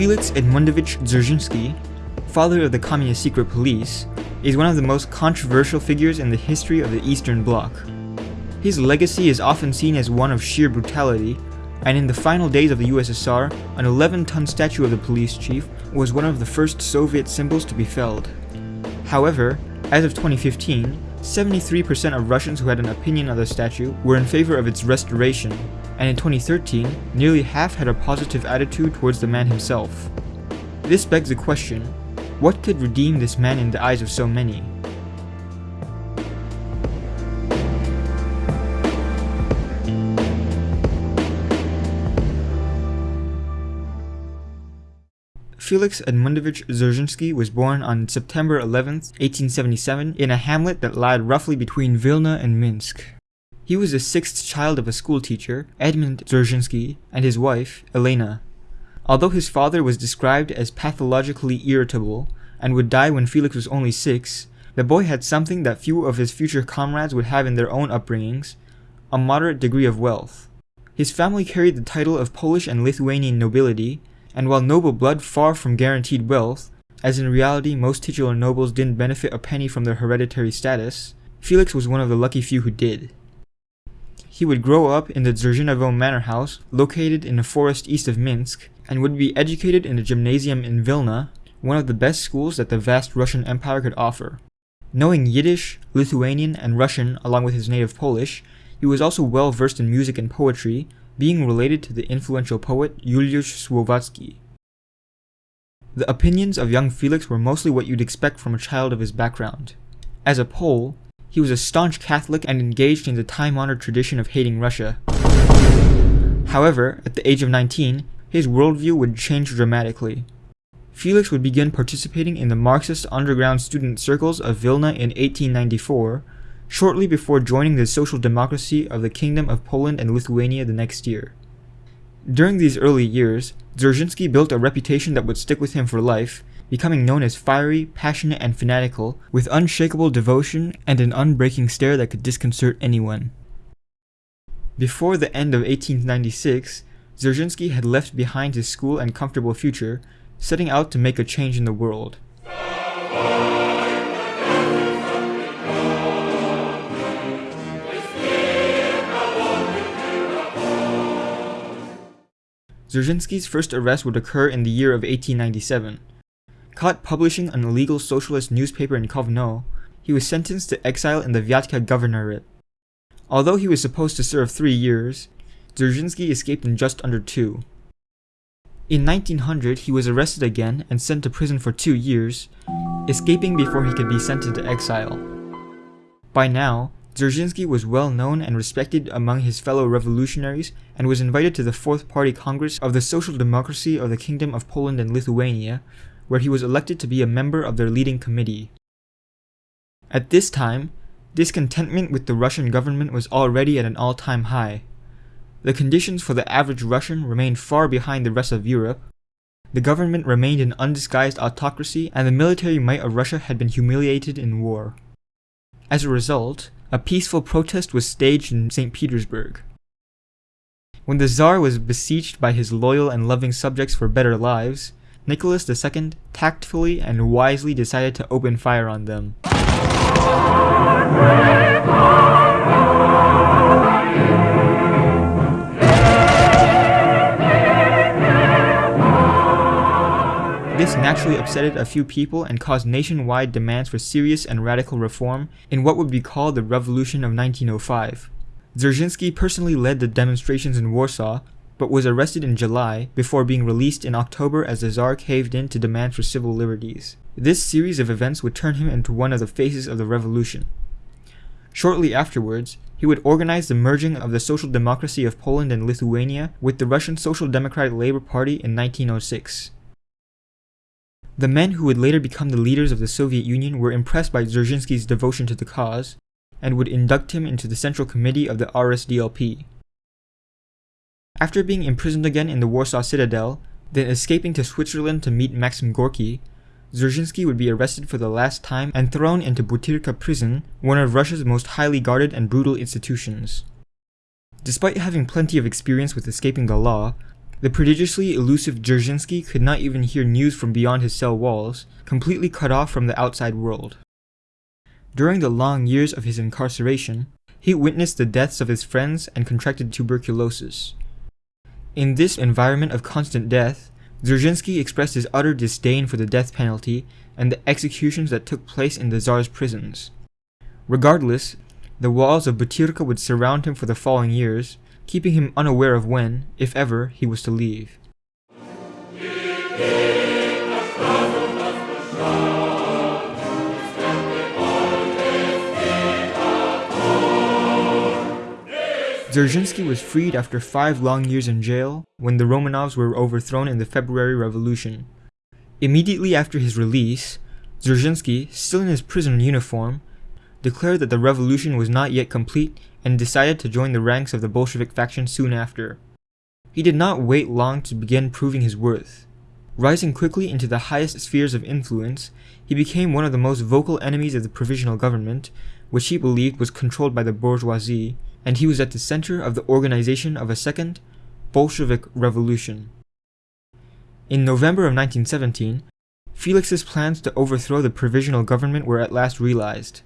Felix Edmundovich Dzerzhinsky, father of the Communist secret police, is one of the most controversial figures in the history of the Eastern Bloc. His legacy is often seen as one of sheer brutality, and in the final days of the USSR, an 11-ton statue of the police chief was one of the first Soviet symbols to be felled. However, as of 2015, 73% of Russians who had an opinion of the statue were in favor of its restoration, and in 2013, nearly half had a positive attitude towards the man himself. This begs the question, what could redeem this man in the eyes of so many? Felix Edmundovich Dzerzhinsky was born on September 11, 1877 in a hamlet that lied roughly between Vilna and Minsk. He was the sixth child of a schoolteacher, Edmund Dzerzhinsky, and his wife, Elena. Although his father was described as pathologically irritable and would die when Felix was only six, the boy had something that few of his future comrades would have in their own upbringings, a moderate degree of wealth. His family carried the title of Polish and Lithuanian nobility, and while noble blood far from guaranteed wealth, as in reality most titular nobles didn't benefit a penny from their hereditary status, Felix was one of the lucky few who did. He would grow up in the Dzerzhinovo Manor House, located in a forest east of Minsk, and would be educated in a gymnasium in Vilna, one of the best schools that the vast Russian Empire could offer. Knowing Yiddish, Lithuanian, and Russian along with his native Polish, he was also well versed in music and poetry, being related to the influential poet Juliusz Słowacki. The opinions of young Felix were mostly what you'd expect from a child of his background. As a Pole, he was a staunch Catholic and engaged in the time-honored tradition of hating Russia. However, at the age of 19, his worldview would change dramatically. Felix would begin participating in the Marxist underground student circles of Vilna in 1894, shortly before joining the social democracy of the Kingdom of Poland and Lithuania the next year. During these early years, Dzerzhinsky built a reputation that would stick with him for life, becoming known as fiery, passionate, and fanatical, with unshakable devotion and an unbreaking stare that could disconcert anyone. Before the end of 1896, Dzerzhinsky had left behind his school and comfortable future, setting out to make a change in the world. Dzerzhinsky's first arrest would occur in the year of 1897. Caught publishing an illegal socialist newspaper in Kovno, he was sentenced to exile in the Vyatka governorate. Although he was supposed to serve three years, Dzerzhinsky escaped in just under two. In 1900, he was arrested again and sent to prison for two years, escaping before he could be sent into exile. By now, Dzerzhinsky was well known and respected among his fellow revolutionaries and was invited to the Fourth Party Congress of the Social Democracy of the Kingdom of Poland and Lithuania, where he was elected to be a member of their leading committee. At this time, discontentment with the Russian government was already at an all-time high. The conditions for the average Russian remained far behind the rest of Europe. The government remained an undisguised autocracy and the military might of Russia had been humiliated in war. As a result, a peaceful protest was staged in St. Petersburg. When the Tsar was beseeched by his loyal and loving subjects for better lives, Nicholas II tactfully and wisely decided to open fire on them. This naturally upsetted a few people and caused nationwide demands for serious and radical reform in what would be called the Revolution of 1905. Dzerzhinsky personally led the demonstrations in Warsaw, but was arrested in July before being released in October as the Tsar caved in to demand for civil liberties. This series of events would turn him into one of the faces of the revolution. Shortly afterwards, he would organize the merging of the Social Democracy of Poland and Lithuania with the Russian Social Democratic Labour Party in 1906. The men who would later become the leaders of the Soviet Union were impressed by Dzerzhinsky's devotion to the cause, and would induct him into the Central Committee of the RSDLP. After being imprisoned again in the Warsaw Citadel, then escaping to Switzerland to meet Maxim Gorky, Dzerzhinsky would be arrested for the last time and thrown into Butyrka prison, one of Russia's most highly guarded and brutal institutions. Despite having plenty of experience with escaping the law, the prodigiously elusive Dzerzhinsky could not even hear news from beyond his cell walls, completely cut off from the outside world. During the long years of his incarceration, he witnessed the deaths of his friends and contracted tuberculosis. In this environment of constant death, Dzerzhinsky expressed his utter disdain for the death penalty and the executions that took place in the Tsar's prisons. Regardless, the walls of Butyrka would surround him for the following years, keeping him unaware of when, if ever, he was to leave. Dzerzhinsky was freed after five long years in jail when the Romanovs were overthrown in the February Revolution. Immediately after his release, Dzerzhinsky, still in his prison uniform, declared that the revolution was not yet complete and decided to join the ranks of the Bolshevik faction soon after. He did not wait long to begin proving his worth. Rising quickly into the highest spheres of influence, he became one of the most vocal enemies of the provisional government, which he believed was controlled by the bourgeoisie, and he was at the center of the organization of a second Bolshevik revolution. In November of 1917, Felix's plans to overthrow the provisional government were at last realized.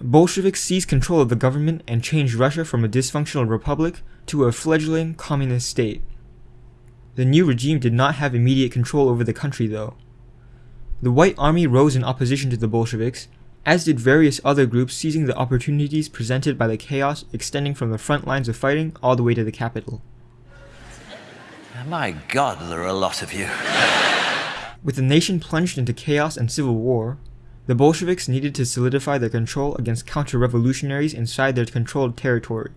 Bolsheviks seized control of the government and changed Russia from a dysfunctional republic to a fledgling communist state. The new regime did not have immediate control over the country though. The White Army rose in opposition to the Bolsheviks as did various other groups seizing the opportunities presented by the chaos extending from the front lines of fighting all the way to the capital. My god, there are a lot of you. With the nation plunged into chaos and civil war, the Bolsheviks needed to solidify their control against counter-revolutionaries inside their controlled territory.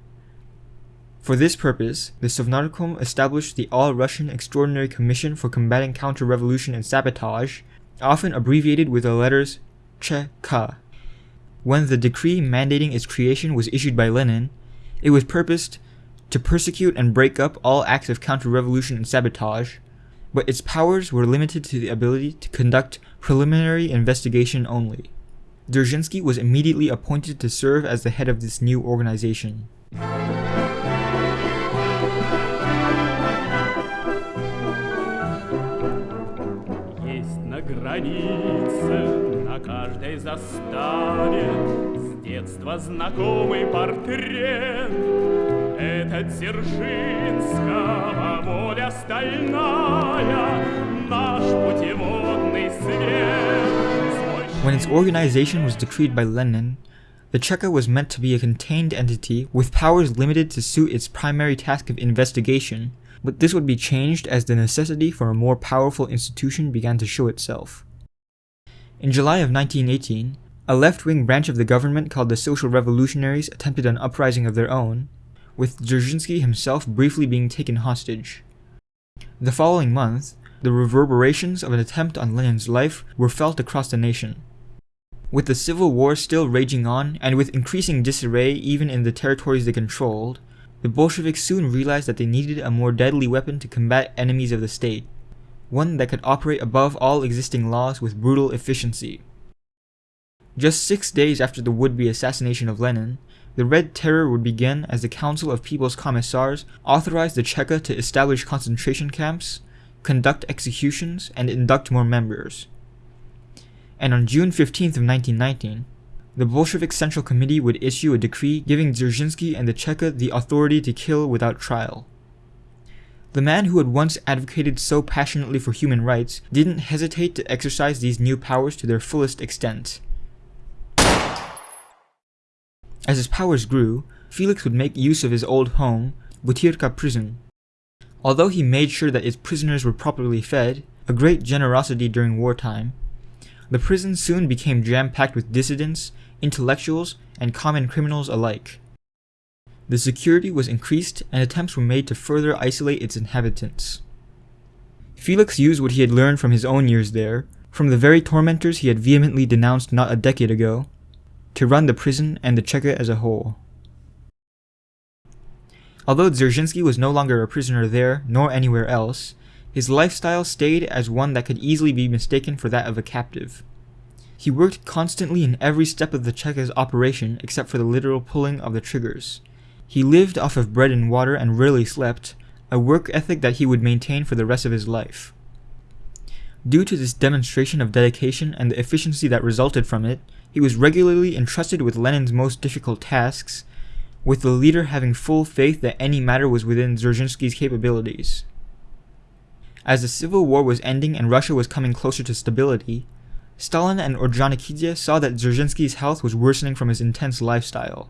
For this purpose, the Sovnarkom established the All-Russian Extraordinary Commission for Combating Counter-Revolution and Sabotage, often abbreviated with the letters CHK. When the decree mandating its creation was issued by Lenin, it was purposed to persecute and break up all acts of counter-revolution and sabotage, but its powers were limited to the ability to conduct preliminary investigation only. Dzerzhinsky was immediately appointed to serve as the head of this new organization. каждой заставе С детства знакомый портрет Это Дзержинского воля стальная Наш путеводный свет When its organization was decreed by Lenin, the Cheka was meant to be a contained entity with powers limited to suit its primary task of investigation, but this would be changed as the necessity for a more powerful institution began to show itself. In July of 1918, a left-wing branch of the government called the Social Revolutionaries attempted an uprising of their own, with Dzerzhinsky himself briefly being taken hostage. The following month, the reverberations of an attempt on Lenin's life were felt across the nation. With the civil war still raging on, and with increasing disarray even in the territories they controlled, the Bolsheviks soon realized that they needed a more deadly weapon to combat enemies of the state one that could operate above all existing laws with brutal efficiency. Just six days after the would-be assassination of Lenin, the Red Terror would begin as the Council of People's Commissars authorized the Cheka to establish concentration camps, conduct executions, and induct more members. And on June 15th of 1919, the Bolshevik Central Committee would issue a decree giving Dzerzhinsky and the Cheka the authority to kill without trial. The man who had once advocated so passionately for human rights didn't hesitate to exercise these new powers to their fullest extent. As his powers grew, Felix would make use of his old home, Butyrka prison. Although he made sure that its prisoners were properly fed, a great generosity during wartime, the prison soon became jam-packed with dissidents, intellectuals, and common criminals alike. The security was increased and attempts were made to further isolate its inhabitants. Felix used what he had learned from his own years there, from the very tormentors he had vehemently denounced not a decade ago, to run the prison and the Cheka as a whole. Although Dzerzhinsky was no longer a prisoner there, nor anywhere else, his lifestyle stayed as one that could easily be mistaken for that of a captive. He worked constantly in every step of the Cheka's operation except for the literal pulling of the triggers, he lived off of bread and water and rarely slept, a work ethic that he would maintain for the rest of his life. Due to this demonstration of dedication and the efficiency that resulted from it, he was regularly entrusted with Lenin's most difficult tasks, with the leader having full faith that any matter was within Dzerzhinsky's capabilities. As the civil war was ending and Russia was coming closer to stability, Stalin and Ordzhonikidze saw that Dzerzhinsky's health was worsening from his intense lifestyle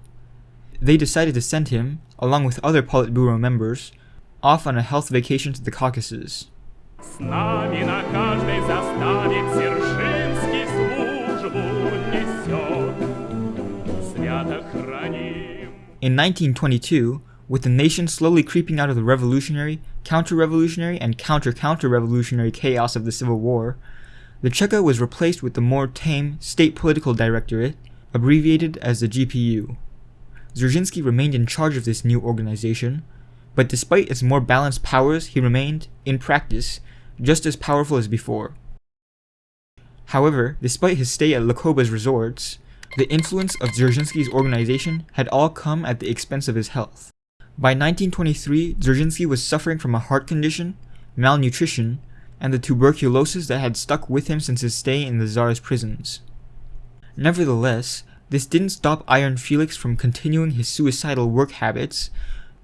they decided to send him, along with other Politburo members, off on a health vacation to the Caucasus. In 1922, with the nation slowly creeping out of the revolutionary, counter-revolutionary, and counter-counter-revolutionary chaos of the Civil War, the Cheka was replaced with the more tame State Political Directorate, abbreviated as the GPU. Dzerzhinsky remained in charge of this new organization, but despite its more balanced powers, he remained, in practice, just as powerful as before. However, despite his stay at Lokoba's resorts, the influence of Dzerzhinsky's organization had all come at the expense of his health. By 1923, Dzerzhinsky was suffering from a heart condition, malnutrition, and the tuberculosis that had stuck with him since his stay in the Tsar's prisons. Nevertheless, this didn't stop Iron Felix from continuing his suicidal work habits,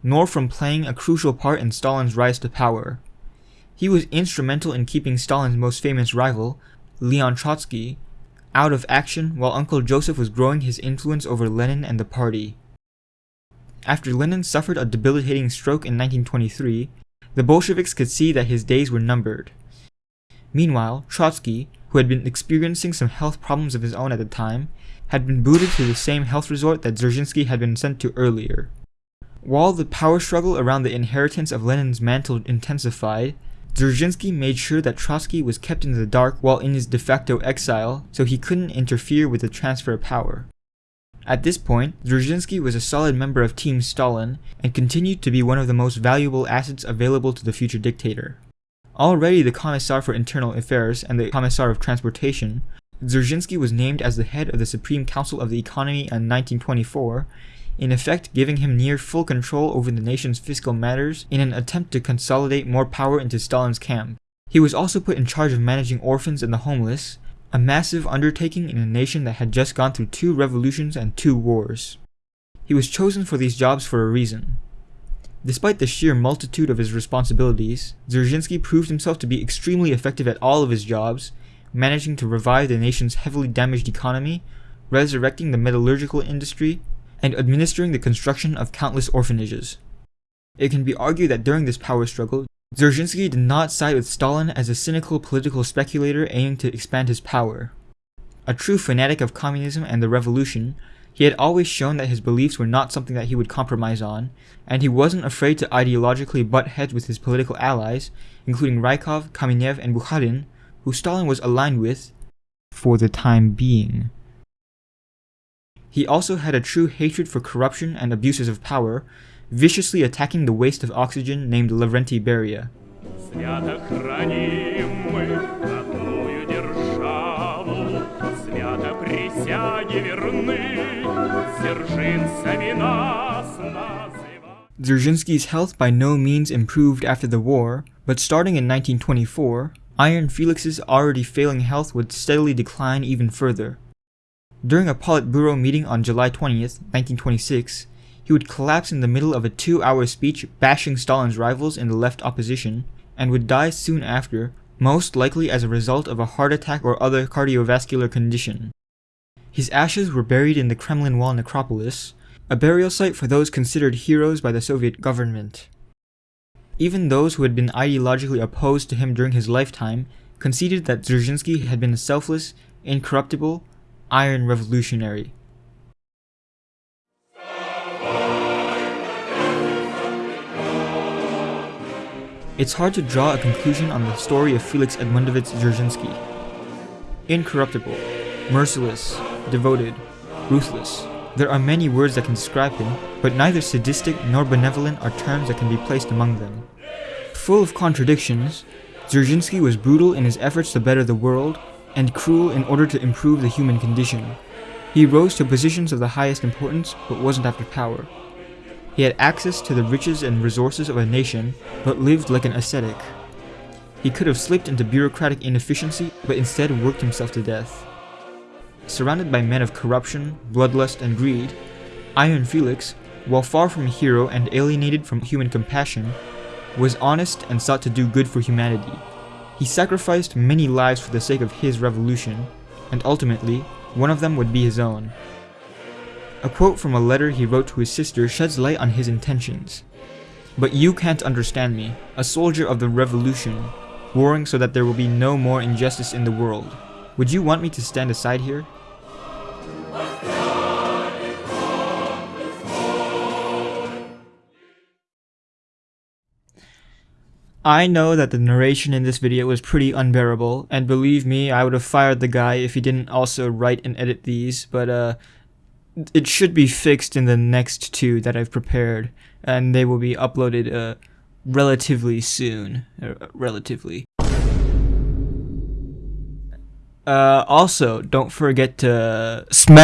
nor from playing a crucial part in Stalin's rise to power. He was instrumental in keeping Stalin's most famous rival, Leon Trotsky, out of action while Uncle Joseph was growing his influence over Lenin and the party. After Lenin suffered a debilitating stroke in 1923, the Bolsheviks could see that his days were numbered. Meanwhile, Trotsky, who had been experiencing some health problems of his own at the time, had been booted to the same health resort that Dzerzhinsky had been sent to earlier. While the power struggle around the inheritance of Lenin's mantle intensified, Dzerzhinsky made sure that Trotsky was kept in the dark while in his de facto exile so he couldn't interfere with the transfer of power. At this point, Dzerzhinsky was a solid member of Team Stalin and continued to be one of the most valuable assets available to the future dictator. Already the Commissar for Internal Affairs and the Commissar of Transportation, Dzerzhinsky was named as the head of the Supreme Council of the Economy in 1924 in effect giving him near full control over the nation's fiscal matters in an attempt to consolidate more power into Stalin's camp. He was also put in charge of managing orphans and the homeless, a massive undertaking in a nation that had just gone through two revolutions and two wars. He was chosen for these jobs for a reason. Despite the sheer multitude of his responsibilities, Dzerzhinsky proved himself to be extremely effective at all of his jobs, managing to revive the nation's heavily damaged economy, resurrecting the metallurgical industry, and administering the construction of countless orphanages. It can be argued that during this power struggle, Dzerzhinsky did not side with Stalin as a cynical political speculator aiming to expand his power. A true fanatic of communism and the revolution, he had always shown that his beliefs were not something that he would compromise on, and he wasn't afraid to ideologically butt heads with his political allies, including Rykov, Kamenev, and Bukharin, who Stalin was aligned with for the time being. He also had a true hatred for corruption and abuses of power, viciously attacking the waste of oxygen named Lavrenti Beria. Dzerzhinsky's health by no means improved after the war, but starting in 1924, Iron Felix's already failing health would steadily decline even further. During a Politburo meeting on July 20th, 1926, he would collapse in the middle of a two-hour speech bashing Stalin's rivals in the left opposition, and would die soon after, most likely as a result of a heart attack or other cardiovascular condition. His ashes were buried in the Kremlin Wall necropolis, a burial site for those considered heroes by the Soviet government. Even those who had been ideologically opposed to him during his lifetime conceded that Dzerzhinsky had been a selfless, incorruptible, Iron Revolutionary. It's hard to draw a conclusion on the story of Felix Edmundovich Dzerzhinsky. Incorruptible, merciless, devoted, ruthless. There are many words that can describe him, but neither sadistic nor benevolent are terms that can be placed among them. Full of contradictions, Dzerzhinsky was brutal in his efforts to better the world and cruel in order to improve the human condition. He rose to positions of the highest importance, but wasn't after power. He had access to the riches and resources of a nation, but lived like an ascetic. He could have slipped into bureaucratic inefficiency, but instead worked himself to death. Surrounded by men of corruption, bloodlust, and greed, Iron Felix, while far from a hero and alienated from human compassion, was honest and sought to do good for humanity. He sacrificed many lives for the sake of his revolution, and ultimately, one of them would be his own. A quote from a letter he wrote to his sister sheds light on his intentions. But you can't understand me, a soldier of the revolution, warring so that there will be no more injustice in the world. Would you want me to stand aside here? I know that the narration in this video was pretty unbearable, and believe me, I would have fired the guy if he didn't also write and edit these, but uh, it should be fixed in the next two that I've prepared, and they will be uploaded uh, relatively soon. Uh, relatively. Uh, also, don't forget to smash.